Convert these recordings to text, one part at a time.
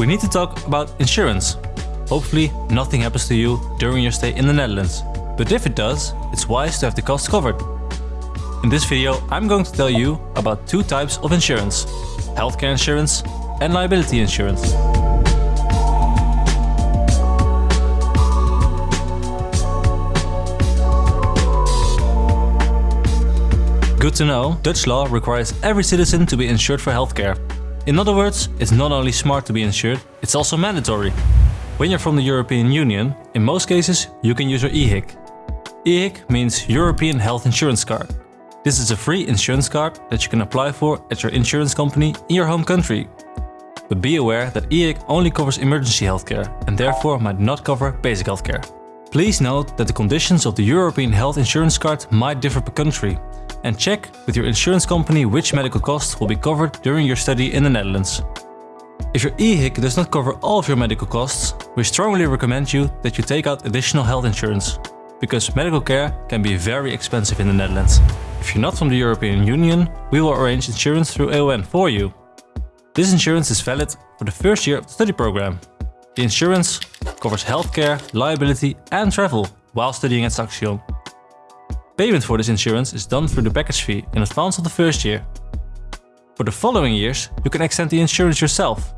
we need to talk about insurance. Hopefully nothing happens to you during your stay in the Netherlands. But if it does, it's wise to have the costs covered. In this video I'm going to tell you about two types of insurance. Healthcare insurance and liability insurance. Good to know, Dutch law requires every citizen to be insured for healthcare. In other words, it's not only smart to be insured, it's also mandatory. When you're from the European Union, in most cases you can use your EHIC. EHIC means European Health Insurance Card. This is a free insurance card that you can apply for at your insurance company in your home country. But be aware that EHIC only covers emergency healthcare and therefore might not cover basic healthcare. Please note that the conditions of the European Health Insurance Card might differ per country and check with your insurance company which medical costs will be covered during your study in the Netherlands. If your EHIC does not cover all of your medical costs, we strongly recommend you that you take out additional health insurance, because medical care can be very expensive in the Netherlands. If you're not from the European Union, we will arrange insurance through AON for you. This insurance is valid for the first year of the study program. The insurance covers healthcare, liability and travel while studying at Saxion. Payment for this insurance is done through the package fee in advance of the first year. For the following years, you can extend the insurance yourself.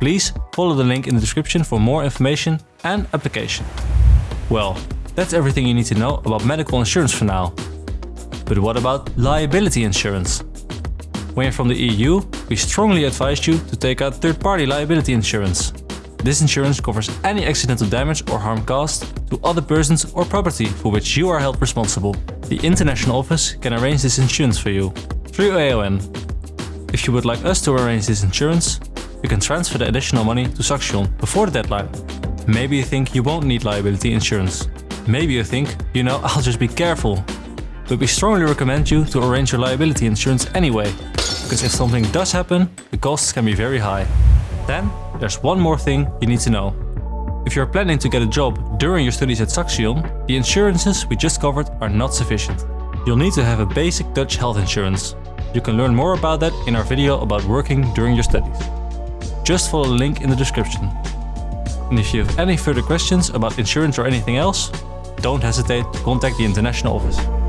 Please follow the link in the description for more information and application. Well, that's everything you need to know about medical insurance for now. But what about liability insurance? When you're from the EU, we strongly advise you to take out third-party liability insurance. This insurance covers any accidental damage or harm caused to other persons or property for which you are held responsible. The international office can arrange this insurance for you through AON. If you would like us to arrange this insurance, you can transfer the additional money to Saxion before the deadline. Maybe you think you won't need liability insurance. Maybe you think, you know, I'll just be careful. But we strongly recommend you to arrange your liability insurance anyway, because if something does happen, the costs can be very high. Then there's one more thing you need to know. If you're planning to get a job during your studies at Saxion, the insurances we just covered are not sufficient. You'll need to have a basic Dutch health insurance. You can learn more about that in our video about working during your studies. Just follow the link in the description. And if you have any further questions about insurance or anything else, don't hesitate to contact the international office.